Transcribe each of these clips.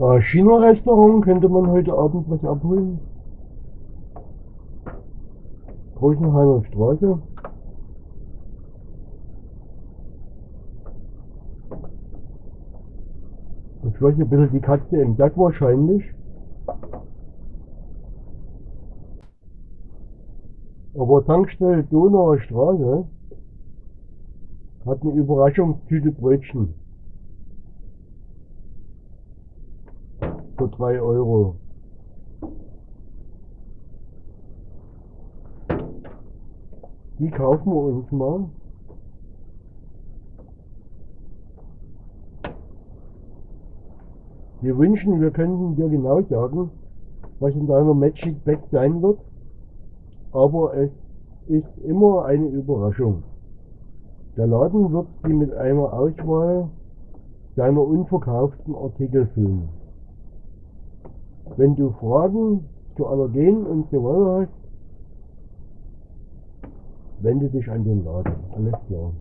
Äh, China-Restaurant könnte man heute Abend was abholen. Rosenheimer Straße. Ich weiß ein bisschen die Katze im Sack wahrscheinlich. Aber Tankstelle Donauer Straße hat eine Überraschungstüte Brötchen. Für 3 Euro. Die kaufen wir uns mal. Wir wünschen, wir könnten dir genau sagen, was in deiner Magic Bag sein wird, aber es ist immer eine Überraschung. Der Laden wird sie mit einer Auswahl seiner unverkauften Artikel füllen. Wenn du Fragen zu Allergen und so weiter hast, wende dich an den Laden. Alles klar.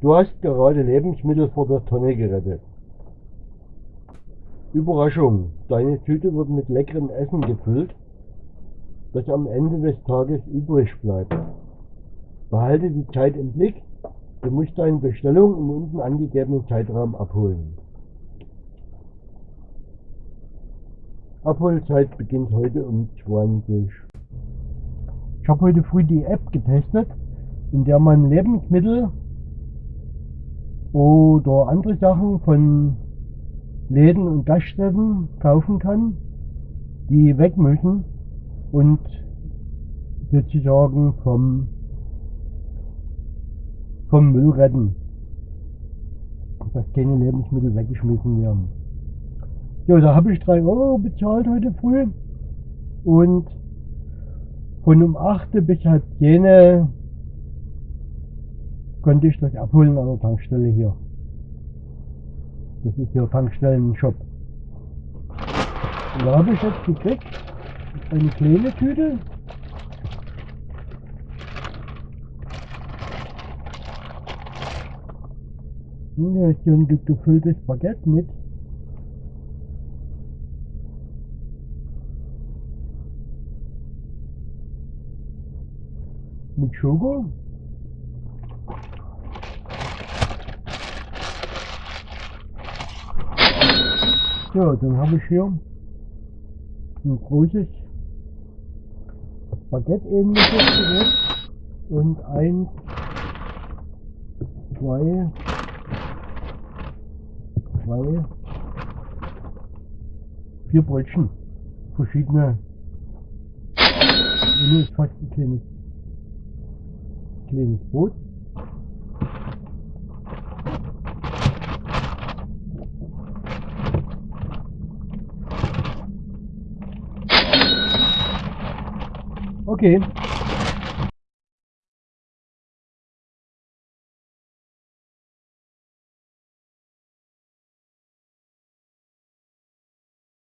Du hast gerade Lebensmittel vor der Tonne gerettet. Überraschung, deine Tüte wird mit leckerem Essen gefüllt, das am Ende des Tages übrig bleibt. Behalte die Zeit im Blick, du musst deine Bestellung im unten angegebenen Zeitraum abholen. Abholzeit beginnt heute um 20. Ich habe heute früh die App getestet, in der man Lebensmittel oder andere Sachen von Läden und Gaststätten kaufen kann, die weg müssen und sozusagen vom, vom Müll retten. Dass keine Lebensmittel weggeschmissen werden. Ja, da habe ich 3 Euro bezahlt heute früh und von um 8 bis halb 10 konnte ich das abholen an der Tankstelle hier. Das ist hier Tankstellen-Shop. Und da habe ich jetzt gekriegt eine kleine Tüte. Und da ist hier ein gefülltes Baguette mit. Mit Schoko. So, dann habe ich hier ein großes Baguette-ähnliches Gerät und ein, zwei, zwei, vier Brötchen. Verschiedene. Ist fast ein kleines, clean food. Okay.